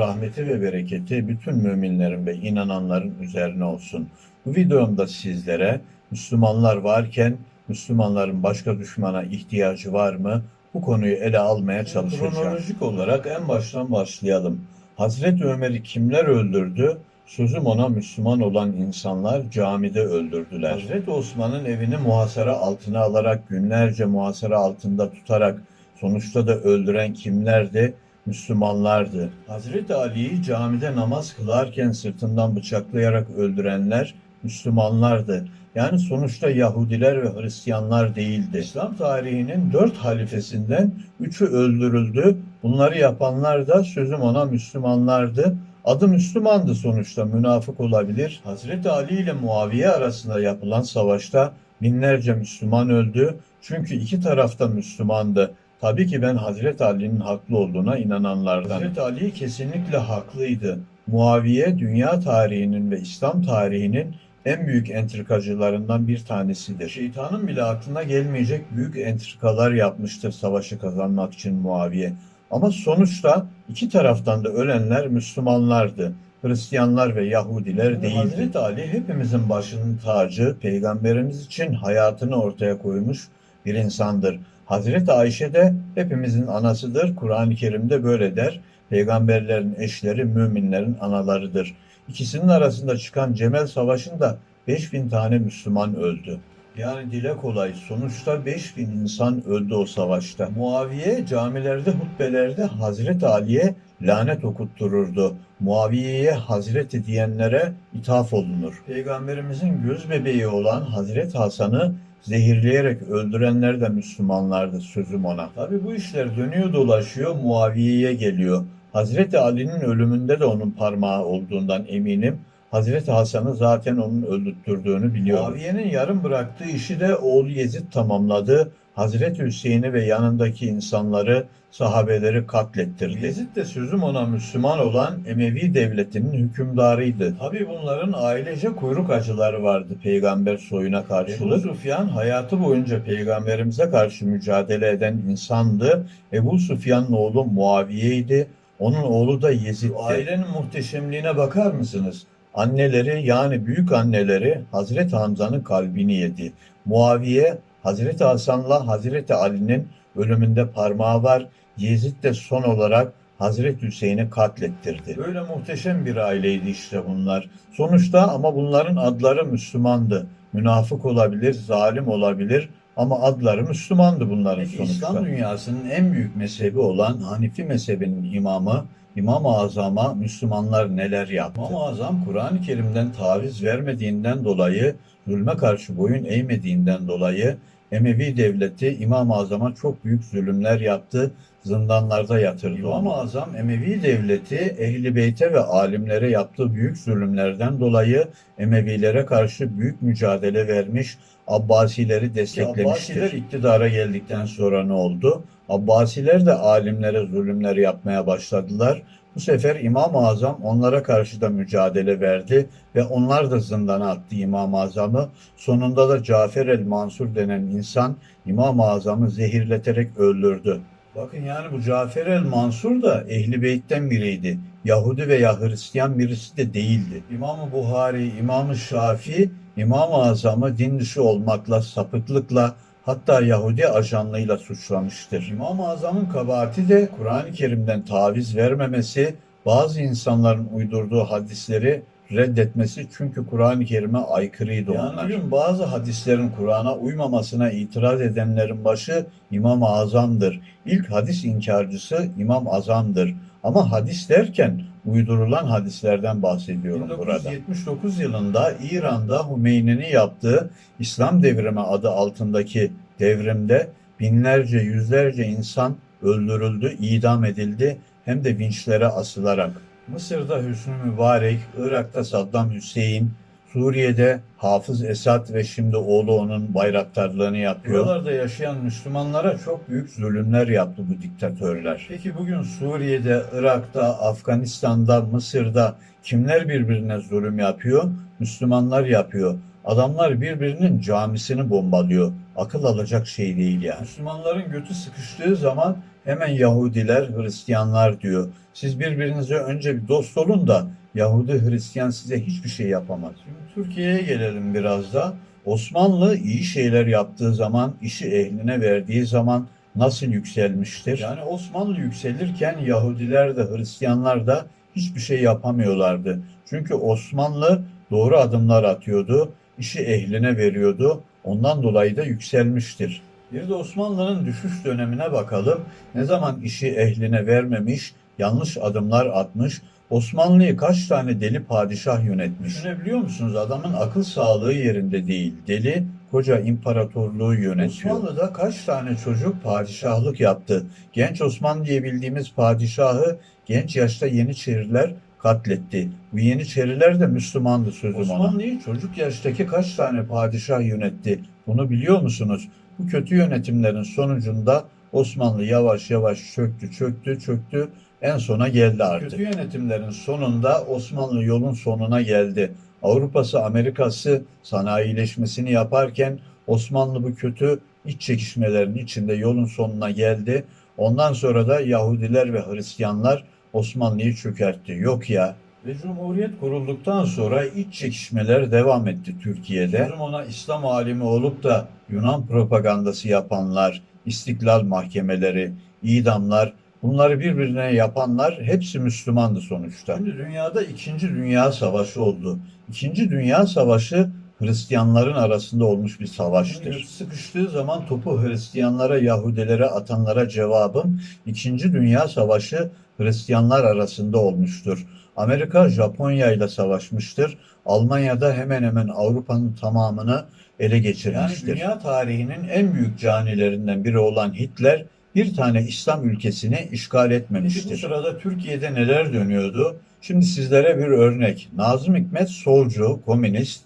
rahmeti ve bereketi bütün müminlerin ve inananların üzerine olsun. Bu videomda sizlere Müslümanlar varken Müslümanların başka düşmana ihtiyacı var mı? Bu konuyu ele almaya çalışacağım. Kronolojik olarak en baştan başlayalım. Hazreti Ömer'i kimler öldürdü? Sözüm ona Müslüman olan insanlar camide öldürdüler. Hazreti Osman'ın evini muhasara altına alarak günlerce muhasara altında tutarak sonuçta da öldüren kimlerdi? Müslümanlardı. Hazreti Ali'yi camide namaz kılarken sırtından bıçaklayarak öldürenler Müslümanlardı. Yani sonuçta Yahudiler ve Hristiyanlar değildi. İslam tarihinin dört halifesinden üçü öldürüldü. Bunları yapanlar da sözüm ona Müslümanlardı. Adı Müslümandı sonuçta münafık olabilir. Hazreti Ali ile Muaviye arasında yapılan savaşta binlerce Müslüman öldü. Çünkü iki tarafta Müslümandı. Tabii ki ben Hazreti Ali'nin haklı olduğuna inananlardan. Hazreti Ali kesinlikle haklıydı. Muaviye dünya tarihinin ve İslam tarihinin en büyük entrikacılarından bir tanesidir. Şeytanın bile aklına gelmeyecek büyük entrikalar yapmıştır savaşı kazanmak için Muaviye. Ama sonuçta iki taraftan da ölenler Müslümanlardı. Hristiyanlar ve Yahudiler değildi. Hazreti Ali hepimizin başının tacı, peygamberimiz için hayatını ortaya koymuş bir insandır. Hazreti Ayşe de hepimizin anasıdır. Kur'an-ı Kerim'de böyle der. Peygamberlerin eşleri müminlerin analarıdır. İkisinin arasında çıkan Cemel Savaşı'nda 5000 tane Müslüman öldü. Yani dile kolay. Sonuçta 5000 insan öldü o savaşta. Muaviye camilerde, hutbelerde Hazreti Ali'ye lanet okuttururdu. Muaviye'ye Hazreti diyenlere ithaf olunur. Peygamberimizin göz bebeği olan Hazreti Hasan'ı zehirleyerek öldürenler de Müslümanlardı sözüm ona. Tabi bu işler dönüyor dolaşıyor Muaviye'ye geliyor. Hazreti Ali'nin ölümünde de onun parmağı olduğundan eminim. Hazreti Hasan'ı zaten onun öldürttürdüğünü biliyorum. Muaviye'nin yarım bıraktığı işi de oğlu Yezid tamamladı. Hazreti Hüseyin'i ve yanındaki insanları, sahabeleri katlettirdi. Yezid de sözüm ona Müslüman olan Emevi devletinin hükümdarıydı. Tabi bunların ailece kuyruk acıları vardı peygamber soyuna karşılık. Ebu Sufyan hayatı boyunca peygamberimize karşı mücadele eden insandı. Ebu Sufyan'ın oğlu Muaviye'ydi. Onun oğlu da Yezid'di. Ailenin muhteşemliğine bakar mısınız? Anneleri yani büyük anneleri Hazreti Hamza'nın kalbini yedi. Muaviye Hazreti Hasan'la Hazreti Ali'nin ölümünde parmağı var. Yezid de son olarak Hazreti Hüseyin'i katlettirdi. Böyle muhteşem bir aileydi işte bunlar. Sonuçta ama bunların adları Müslümandı. Münafık olabilir, zalim olabilir ama adları Müslümandı bunların Peki, sonuçta. İslam dünyasının en büyük mezhebi olan Hanifi mezhebinin imamı İmam-ı Azam'a Müslümanlar neler yaptı? İmam-ı Azam Kur'an-ı Kerim'den taviz vermediğinden dolayı, zulme karşı boyun eğmediğinden dolayı Emevi devleti İmam-ı Azam'a çok büyük zulümler yaptı, zindanlarda yatırdı İmam-ı Azam Emevi devleti Ehli Beyt'e ve alimlere yaptığı büyük zulümlerden dolayı Emevilere karşı büyük mücadele vermiş, Abbasileri desteklemiştir. Abbasiler iktidara geldikten sonra ne oldu? Abbasiler de alimlere zulümler yapmaya başladılar. Bu sefer İmam-ı Azam onlara karşı da mücadele verdi ve onlar da zindana attı İmam-ı Azam'ı. Sonunda da Cafer el-Mansur denen insan İmam-ı Azam'ı zehirleterek öldürdü. Bakın yani bu Cafer el-Mansur da Ehli Beyt'ten biriydi. Yahudi veya Hristiyan birisi de değildi. İmam-ı Buhari, İmam-ı Şafii, İmam-ı Azam'ı din dışı olmakla, sapıklıkla, hatta Yahudi ajanlığıyla suçlamıştır. İmam-ı Azam'ın kabahati de Kur'an-ı Kerim'den taviz vermemesi, bazı insanların uydurduğu hadisleri reddetmesi çünkü Kur'an-ı Kerim'e aykırıydı yani onlar. Bugün bazı hadislerin Kur'an'a uymamasına itiraz edenlerin başı İmam-ı Azam'dır. İlk hadis inkarcısı İmam Azam'dır. Ama hadis derken uydurulan hadislerden bahsediyorum 1979 burada. 1979 yılında İran'da Hümeyni'nin yaptığı İslam devrimi adı altındaki devrimde binlerce yüzlerce insan öldürüldü, idam edildi hem de vinçlere asılarak. Mısır'da Hüsnü Mübarek, Irak'ta Saddam Hüseyin, Suriye'de Hafız Esad ve şimdi oğlu onun bayraktarlığını yapıyor. Buralarda yaşayan Müslümanlara çok büyük zulümler yaptı bu diktatörler. Peki bugün Suriye'de, Irak'ta, Afganistan'da, Mısır'da kimler birbirine zulüm yapıyor? Müslümanlar yapıyor. Adamlar birbirinin camisini bombalıyor. Akıl alacak şey değil yani. Müslümanların götü sıkıştığı zaman hemen Yahudiler, Hristiyanlar diyor. Siz birbirinize önce bir dost olun da Yahudi, Hristiyan size hiçbir şey yapamaz. Türkiye'ye gelelim biraz da. Osmanlı iyi şeyler yaptığı zaman, işi ehline verdiği zaman nasıl yükselmiştir? Yani Osmanlı yükselirken Yahudiler de Hristiyanlar da hiçbir şey yapamıyorlardı. Çünkü Osmanlı doğru adımlar atıyordu, işi ehline veriyordu. Ondan dolayı da yükselmiştir. Bir de Osmanlı'nın düşüş dönemine bakalım. Ne zaman işi ehline vermemiş, yanlış adımlar atmış, Osmanlı'yı kaç tane deli padişah yönetmiş? Düşünebiliyor musunuz? Adamın akıl sağlığı yerinde değil. Deli koca imparatorluğu yönetiyor. Osmanlı'da kaç tane çocuk padişahlık yaptı? Genç Osman diye bildiğimiz padişahı genç yaşta Yeniçeriler katletti. Bu Yeniçeriler de Müslümandı sözüm ona. Osmanlı'yı çocuk yaştaki kaç tane padişah yönetti? Bunu biliyor musunuz? Bu kötü yönetimlerin sonucunda Osmanlı yavaş yavaş çöktü, çöktü, çöktü. En sona geldi artık. Kötü yönetimlerin sonunda Osmanlı yolun sonuna geldi. Avrupa'sı, Amerika'sı sanayileşmesini yaparken Osmanlı bu kötü iç çekişmelerin içinde yolun sonuna geldi. Ondan sonra da Yahudiler ve Hristiyanlar Osmanlı'yı çökertti. Yok ya. Ve Cumhuriyet kurulduktan sonra iç çekişmeler devam etti Türkiye'de. Ona İslam alimi olup da Yunan propagandası yapanlar, istiklal mahkemeleri, idamlar, bunları birbirine yapanlar hepsi Müslümandı sonuçta. Şimdi dünyada İkinci Dünya Savaşı oldu. İkinci Dünya Savaşı Hristiyanların arasında olmuş bir savaştır. Sıkıştığı zaman topu Hristiyanlara, Yahudilere atanlara cevabım İkinci Dünya Savaşı Hristiyanlar arasında olmuştur. Amerika Japonya ile savaşmıştır. Almanya'da hemen hemen Avrupa'nın tamamını ele geçirmiştir. Yani dünya tarihinin en büyük canilerinden biri olan Hitler bir tane İslam ülkesini işgal etmemiştir. Şimdi bu sırada Türkiye'de neler dönüyordu? Şimdi sizlere bir örnek. Nazım Hikmet solcu, komünist,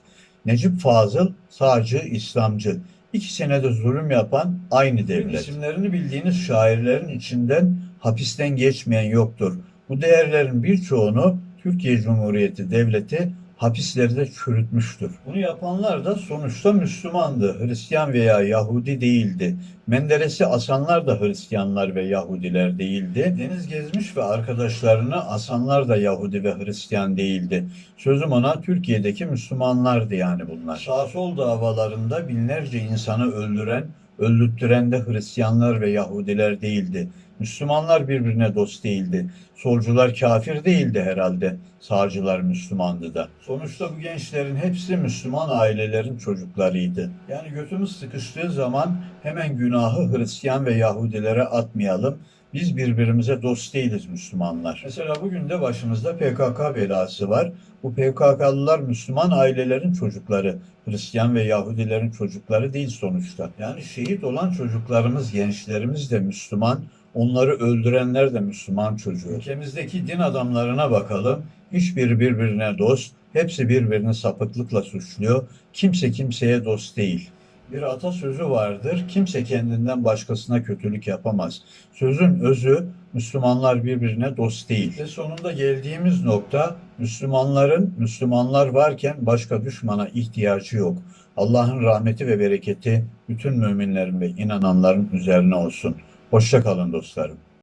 Necip Fazıl sağcı, İslamcı. İkisine de zulüm yapan aynı devlet. İsimlerini bildiğiniz şairlerin içinden hapisten geçmeyen yoktur. Bu değerlerin birçoğunu Türkiye Cumhuriyeti Devleti hapislerde çürütmüştür. Bunu yapanlar da sonuçta Müslümandı. Hristiyan veya Yahudi değildi. Menderes'i asanlar da Hristiyanlar ve Yahudiler değildi. Deniz Gezmiş ve arkadaşlarını asanlar da Yahudi ve Hristiyan değildi. Sözüm ona Türkiye'deki Müslümanlardı yani bunlar. Sağ sol davalarında binlerce insanı öldüren, öldürttüren de Hristiyanlar ve Yahudiler değildi. Müslümanlar birbirine dost değildi. Solcular kafir değildi herhalde. Sağcılar Müslümandı da. Sonuçta bu gençlerin hepsi Müslüman ailelerin çocuklarıydı. Yani götümüz sıkıştığı zaman hemen günahı Hristiyan ve Yahudilere atmayalım. Biz birbirimize dost değiliz Müslümanlar. Mesela bugün de başımızda PKK belası var. Bu PKK'lılar Müslüman ailelerin çocukları. Hristiyan ve Yahudilerin çocukları değil sonuçta. Yani şehit olan çocuklarımız, gençlerimiz de Müslüman. Onları öldürenler de Müslüman çocuğu. Ülkemizdeki din adamlarına bakalım. Hiçbiri birbirine dost. Hepsi birbirini sapıklıkla suçluyor. Kimse kimseye dost değil. Bir atasözü vardır. Kimse kendinden başkasına kötülük yapamaz. Sözün özü Müslümanlar birbirine dost değil. Ve sonunda geldiğimiz nokta Müslümanların Müslümanlar varken başka düşmana ihtiyacı yok. Allah'ın rahmeti ve bereketi bütün müminlerin ve inananların üzerine olsun. Hoşça kalın dostlarım.